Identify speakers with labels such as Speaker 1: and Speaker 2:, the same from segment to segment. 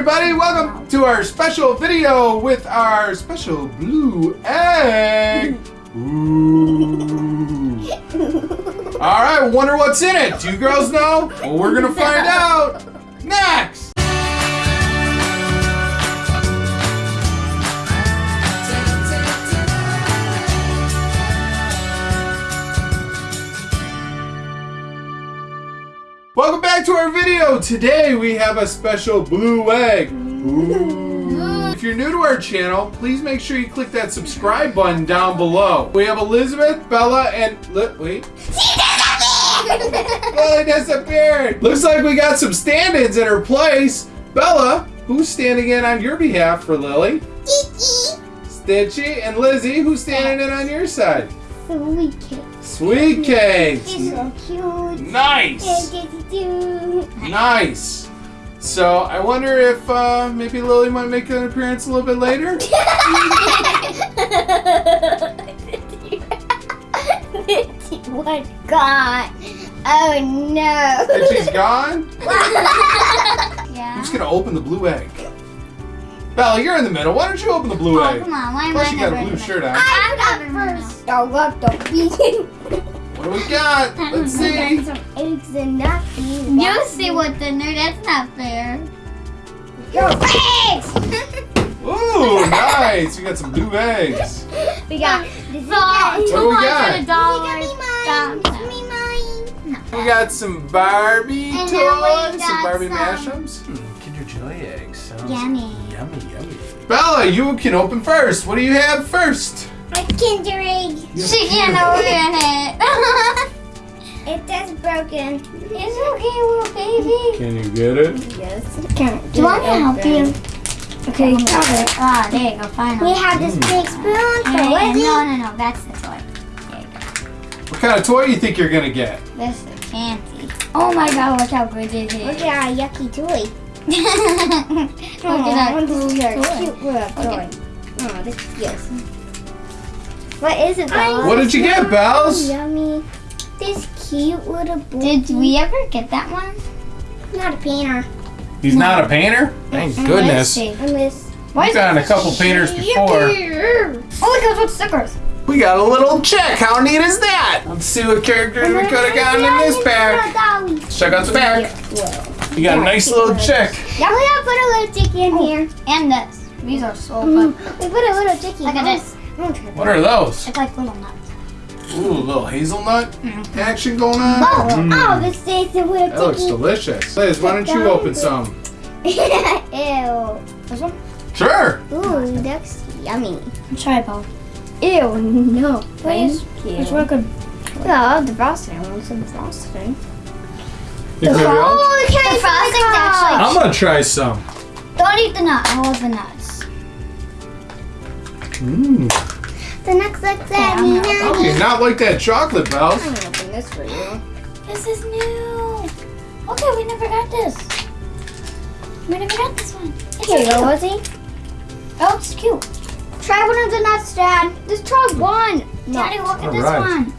Speaker 1: everybody, welcome to our special video with our special blue egg. Ooh. All right, wonder what's in it. Do you girls know? Well, we're gonna find out next. Our video. Today we have a special blue egg. Ooh. If you're new to our channel, please make sure you click that subscribe button down below. We have Elizabeth, Bella, and wait. Lily disappeared. Looks like we got some stand-ins in her place. Bella, who's standing in on your behalf for Lily? Stitchy and Lizzie, who's standing in on your side?
Speaker 2: Sweet cake.
Speaker 1: Sweet cakes.
Speaker 2: It's so cute.
Speaker 1: Nice. Nice. So I wonder if uh, maybe Lily might make an appearance a little bit later.
Speaker 2: What God? Oh no.
Speaker 1: And she's gone.
Speaker 2: yeah.
Speaker 1: Who's gonna open the blue egg? Bella, you're in the middle. Why don't you open the blue
Speaker 2: Oh,
Speaker 1: egg?
Speaker 2: come on. Why am
Speaker 1: Plus,
Speaker 2: I
Speaker 1: you got a blue shirt on.
Speaker 2: I got first. I got the bean.
Speaker 1: What do we got? Let's see.
Speaker 2: some eggs and nothing.
Speaker 3: You see what the nerd? That's not fair.
Speaker 2: Your eggs.
Speaker 1: Ooh, nice. We got some blue eggs.
Speaker 2: we got.
Speaker 3: So,
Speaker 1: What do we got?
Speaker 3: $200
Speaker 2: mine.
Speaker 3: down.
Speaker 2: Me mine.
Speaker 1: We got some Barbie
Speaker 3: And
Speaker 1: toys,
Speaker 3: then
Speaker 1: some Barbie
Speaker 3: some-
Speaker 1: mashups. Hmm, Kinder Joy eggs. Sounds
Speaker 3: Yummy.
Speaker 1: Yummy, yummy. Bella, you can open first. What do you have first?
Speaker 2: A Kinder egg.
Speaker 3: She can't open it.
Speaker 2: It is broken.
Speaker 3: it's okay, little baby.
Speaker 1: Can you get it?
Speaker 2: Yes. Can't
Speaker 3: Do you want me to help you?
Speaker 2: Okay, got it.
Speaker 3: Ah, there you go, finally.
Speaker 2: We have this big spoon for
Speaker 3: And- and
Speaker 2: Lizzie.
Speaker 3: no, no, no, that's the toy. There you go.
Speaker 1: What kind of toy do you think you're gonna get?
Speaker 3: This is fancy. Oh my god, look how good it
Speaker 2: Look at our yucky toy.
Speaker 3: look at that
Speaker 2: this
Speaker 3: cool
Speaker 2: is our
Speaker 3: toy.
Speaker 2: cute little toy.
Speaker 3: Okay.
Speaker 2: Oh, this is cute. What is it, Bella?
Speaker 1: What did you get, Bells?
Speaker 2: Yummy. This cute little boy.
Speaker 3: Did we ever get that one?
Speaker 2: Not a painter.
Speaker 1: He's not a painter? Thank goodness.
Speaker 3: Let's see.
Speaker 2: And this.
Speaker 3: Why
Speaker 1: We've gotten a couple painters before.
Speaker 3: Oh, look at those stickers.
Speaker 1: We got a little check. How neat is that? Let's see what characters we could have gotten in this pack. Let's check out the back. You got a nice little check.
Speaker 2: Yeah, we gotta put a little chicky in here.
Speaker 3: And this. These are so
Speaker 2: Mm,
Speaker 3: fun.
Speaker 2: We put a little chicky.
Speaker 3: Look at this.
Speaker 1: What are those?
Speaker 3: It's like little nuts.
Speaker 1: Ooh, a little hazelnut action going on.
Speaker 2: Oh,
Speaker 1: Mm.
Speaker 2: oh, this is a little
Speaker 1: That looks
Speaker 2: chicky.
Speaker 1: delicious. Liz, why don't you open some?
Speaker 2: Ew.
Speaker 3: This one?
Speaker 1: Sure.
Speaker 2: Ooh, that's yummy.
Speaker 3: Try Paul.
Speaker 2: Ew, no.
Speaker 3: Please.
Speaker 2: Thank
Speaker 3: It's
Speaker 2: you.
Speaker 3: real good.
Speaker 2: Yeah, the frosting. I want some frosting.
Speaker 1: You good, Bill?
Speaker 2: Oh,
Speaker 3: The
Speaker 2: I
Speaker 3: frosting's actually-
Speaker 1: I'm gonna try some.
Speaker 3: Don't eat the nut. I love the nuts.
Speaker 1: Mmm.
Speaker 2: The next like that.
Speaker 3: I'm not-
Speaker 2: Nina.
Speaker 1: Okay, not like that chocolate, Bells.
Speaker 2: I'm gonna open this for you.
Speaker 3: This is new. Okay, we never got this. We never got this one. It's
Speaker 2: Here you go,
Speaker 3: cute.
Speaker 2: Lizzie.
Speaker 3: Oh, it's cute.
Speaker 2: Try one of the nuts, Dad. Just try one.
Speaker 3: Daddy, look at this
Speaker 1: Alright.
Speaker 3: one.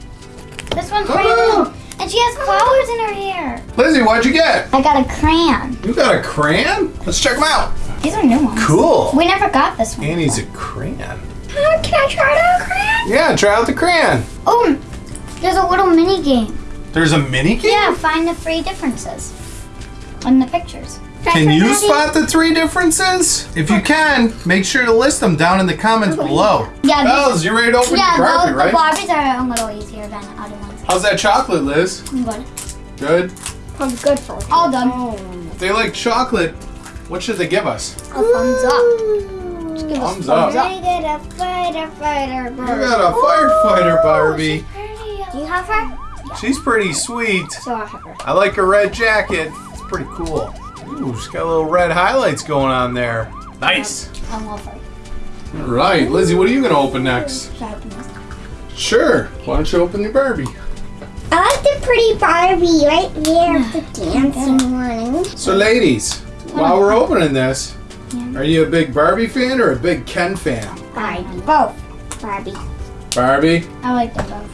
Speaker 3: This one's brand new. And she has flowers in her hair.
Speaker 1: Lizzie, what'd you get?
Speaker 3: I got a crayon.
Speaker 1: You got a crayon? Let's check them out.
Speaker 3: These are new ones.
Speaker 1: Cool.
Speaker 3: We never got this one.
Speaker 1: Annie's a crayon.
Speaker 2: Oh, can I try out the crayon?
Speaker 1: Yeah, try out the crayon.
Speaker 3: Oh, there's a little mini game.
Speaker 1: There's a mini game?
Speaker 3: Yeah, find the three differences in the pictures.
Speaker 1: Can you spot the three differences? If you can, make sure to list them down in the comments below.
Speaker 3: Yeah,
Speaker 1: Bells, you ready to open
Speaker 3: yeah,
Speaker 1: your Barbie,
Speaker 3: those,
Speaker 1: right?
Speaker 3: the Barbies are a little easier than the other ones.
Speaker 1: How's that chocolate, Liz?
Speaker 3: Good.
Speaker 1: Good.
Speaker 2: I'm good for
Speaker 3: All done.
Speaker 1: If they like chocolate, what should they give us?
Speaker 3: A thumbs up. Just give us
Speaker 1: Thumbs up.
Speaker 2: I get a fighter, fighter,
Speaker 1: You got a firefighter Barbie.
Speaker 2: Oh, Do you have her?
Speaker 1: She's pretty sweet.
Speaker 2: So I have her.
Speaker 1: I like her red jacket. It's pretty cool. Ooh, she's got little red highlights going on there. Nice.
Speaker 3: I love her.
Speaker 1: All right, Lizzie, what are you gonna open next?
Speaker 3: Should I open this?
Speaker 1: Sure. Why don't you open your Barbie?
Speaker 2: I like the pretty Barbie right there with the dancing one.
Speaker 1: So, ladies, while we're hmm. opening this, are you a big Barbie fan or a big Ken fan?
Speaker 2: Barbie.
Speaker 3: Both.
Speaker 2: Barbie.
Speaker 1: Barbie.
Speaker 3: I like them both.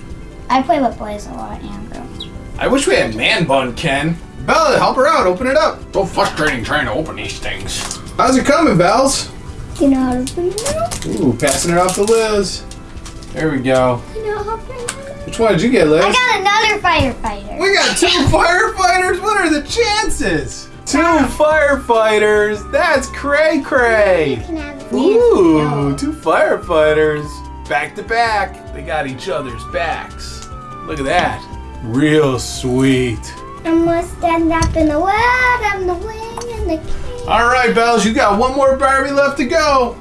Speaker 3: I play with boys a lot and girls.
Speaker 1: I wish we had man bun Ken. Bella, help her out. Open it up. So frustrating trying to open these things. How's it coming, Bells?
Speaker 2: You know how to bring it out?
Speaker 1: Ooh, passing it off to Liz. There we go.
Speaker 2: You know how to bring it?
Speaker 1: Which one did you get, Liz?
Speaker 3: I got another firefighter.
Speaker 1: We got two firefighters. What are the chances? Two firefighters. That's cray cray.
Speaker 2: You can have it.
Speaker 1: Ooh, two firefighters. Back to back. They got each other's backs. Look at that. Real sweet.
Speaker 2: I'm gonna stand up in the world. I'm the wing and the king.
Speaker 1: All right, Bells, you got one more Barbie left to go.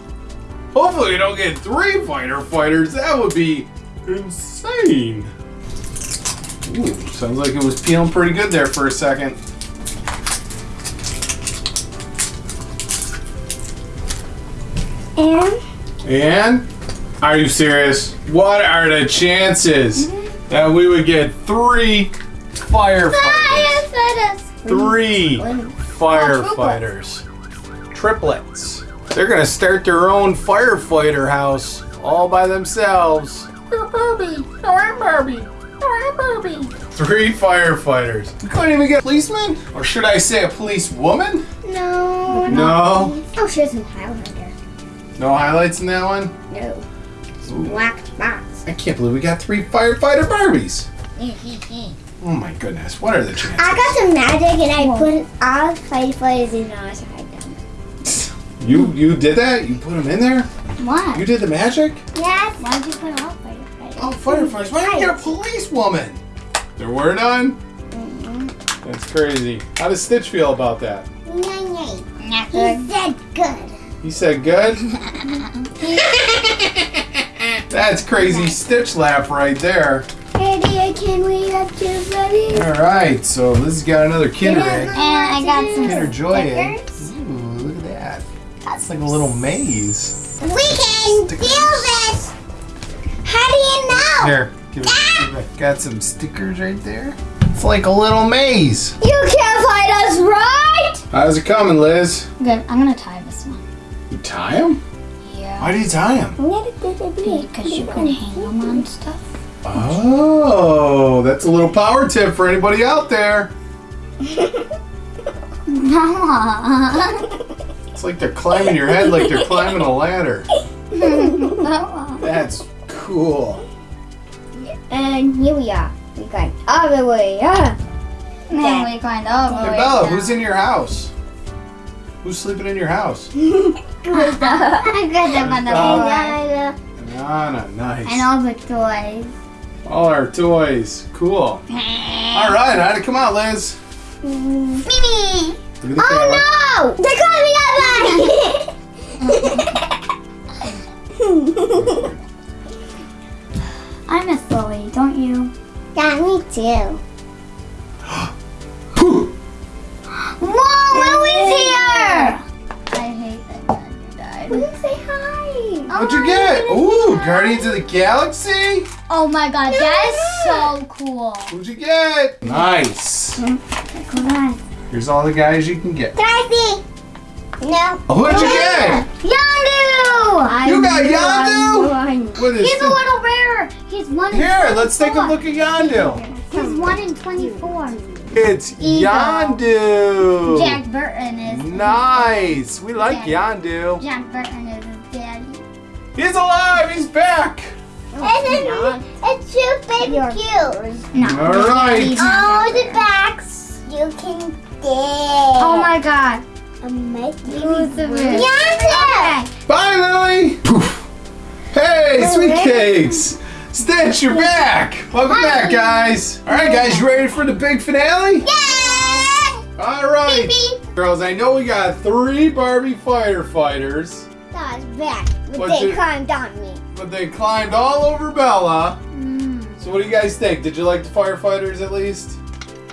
Speaker 1: Hopefully, you don't get three fighter fighters. That would be insane. Ooh, sounds like it was peeling pretty good there for a second.
Speaker 2: And
Speaker 1: And are you serious? What are the chances that we would get three firefighters?
Speaker 2: firefighters.
Speaker 1: Three firefighters. Triplets. They're gonna start their own firefighter house all by themselves. Barbie. Barbie. Barbie. Three firefighters. We couldn't even get a policeman? Or should I say a police woman?
Speaker 2: No.
Speaker 1: No.
Speaker 2: Oh, she has some Highlander.
Speaker 1: No highlights in that one?
Speaker 2: No. It's a black box.
Speaker 1: I can't believe we got three firefighter Barbies. Oh my goodness, what are the chances?
Speaker 2: I got some magic and I put all firefighters in outside them.
Speaker 1: You you did that? You put them in there?
Speaker 3: What?
Speaker 1: You did the magic?
Speaker 2: Yes.
Speaker 3: Why did you put all firefighters?
Speaker 1: Oh, firefighters! Why didn't you get a police woman? There were none. Mm-hmm. That's crazy. How does Stitch feel about that?
Speaker 2: Yay, yay.
Speaker 3: Not
Speaker 2: He said good.
Speaker 1: He said good. That's crazy Stitch laugh right there.
Speaker 2: Hey, dear, can we have two buddies?
Speaker 1: All right, so this has got another Kinder egg.
Speaker 3: And I got some
Speaker 1: Kinder Joy egg. Ooh, look at that. That's like a little maze.
Speaker 2: We can do this. How do you know?
Speaker 1: Here, give it, ah! give it. Got some stickers right there. It's like a little maze.
Speaker 2: You can't find us, right?
Speaker 1: How's it coming, Liz?
Speaker 3: Good. I'm gonna tie this one.
Speaker 1: You tie them?
Speaker 3: Yeah.
Speaker 1: Why do you tie him?
Speaker 3: Because you can hang them on stuff.
Speaker 1: Oh, that's a little power tip for anybody out there.
Speaker 3: No.
Speaker 1: It's like they're climbing your head like they're climbing a ladder. That's cool.
Speaker 2: And here we are. We got all the way up.
Speaker 3: Then we climbed over.
Speaker 1: Hey, Bella, who's in your house? Who's sleeping in your house?
Speaker 3: I got them on the floor.
Speaker 1: Nana, nice.
Speaker 3: And all the toys.
Speaker 1: All our toys. Cool. All right, Ida, come on, Liz.
Speaker 3: Mimi!
Speaker 1: Look at the oh, camera.
Speaker 2: Oh no! They're calling me
Speaker 3: I miss Lily, don't you?
Speaker 2: Yeah, me too.
Speaker 1: Guardians of the Galaxy?
Speaker 3: Oh my god, that is so cool.
Speaker 1: What'd you get? Nice.
Speaker 3: Come on.
Speaker 1: Here's all the guys you can get.
Speaker 2: Can I see? No.
Speaker 1: Oh, what'd you get?
Speaker 3: Yondu!
Speaker 1: You got Yondu? What is
Speaker 3: He's a little rare. He's one in
Speaker 1: Here, let's take a look at Yondu.
Speaker 3: He's one in 24.
Speaker 1: It's
Speaker 3: Eagle.
Speaker 1: Yondu.
Speaker 3: Jack Burton is.
Speaker 1: Nice. We like Yondu.
Speaker 3: Jack Burton is his daddy.
Speaker 1: He's alive. He's back.
Speaker 2: And then it's too baby cute.
Speaker 3: No.
Speaker 1: All right.
Speaker 2: Oh, the
Speaker 3: there.
Speaker 2: backs. You can dig.
Speaker 3: Oh my god.
Speaker 2: Amazing.
Speaker 3: Who's the best?
Speaker 2: Yondu.
Speaker 1: Bye, Lily. Poof. Hey, sweet cakes. Stitch, you're back. Welcome back, guys. All right, guys, you ready for the big finale?
Speaker 2: Yeah.
Speaker 1: All right.
Speaker 2: Beep, beep.
Speaker 1: Girls, I know we got three Barbie firefighters,
Speaker 2: That was bad. But they climbed on me.
Speaker 1: but they climbed all over Bella.
Speaker 3: Mm.
Speaker 1: So what do you guys think? Did you like the firefighters at least?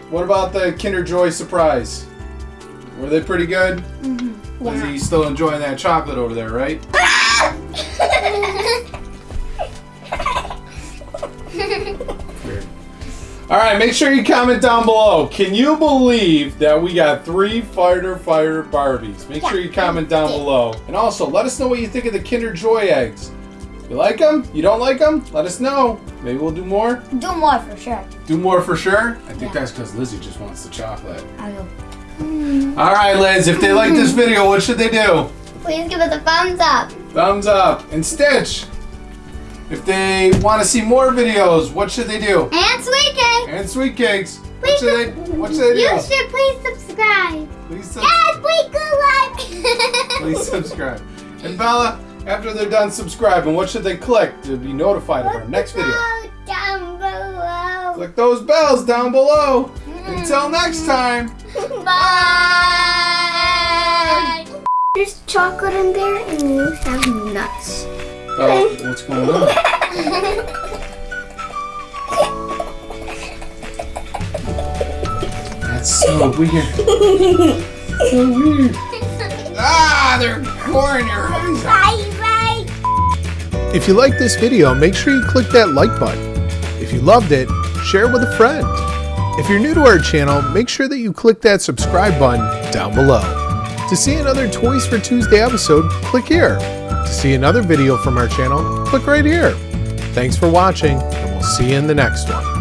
Speaker 1: What about the Kinder Joy surprise? Were they pretty good?
Speaker 3: Mm-hmm.
Speaker 1: Lizzie, you still enjoying that chocolate over there, right? All right, make sure you comment down below. Can you believe that we got three fighter fire Barbies? Make sure you comment down below. And also, let us know what you think of the Kinder Joy eggs. You like them? You don't like them? Let us know. Maybe we'll do more.
Speaker 3: Do more for sure.
Speaker 1: Do more for sure. I think
Speaker 3: Yeah.
Speaker 1: that's because Lizzie just wants the chocolate.
Speaker 3: I will. Hmm.
Speaker 1: All right, Liz, if they like this video, what should they do?
Speaker 3: Please give us a thumbs up.
Speaker 1: Thumbs up. And Stitch, if they want to see more videos, what should they do?
Speaker 3: And Sweet Cake.
Speaker 1: And Sweet Cakes, what should they, what should they
Speaker 3: You should please subscribe.
Speaker 1: Please, sub-
Speaker 3: Yes, please go like.
Speaker 1: please subscribe. And Bella, after they're done subscribing, what should they click to be notified of our next video?
Speaker 3: Down below.
Speaker 1: Click those bells down below. Until hmm. next time.
Speaker 3: Bye.
Speaker 2: There's chocolate in there and you have nuts.
Speaker 1: Oh, what's going on? That's so weird. so weird. Ah, they're pouring your eyes out.
Speaker 2: Bye bye.
Speaker 4: If you like this video, make sure you click that like button. If you loved it, share it with a friend. If you're new to our channel, make sure that you click that subscribe button down below. To see another Toys for Tuesday episode, click here. To see another video from our channel, click right here. Thanks for watching, and we'll see you in the next one.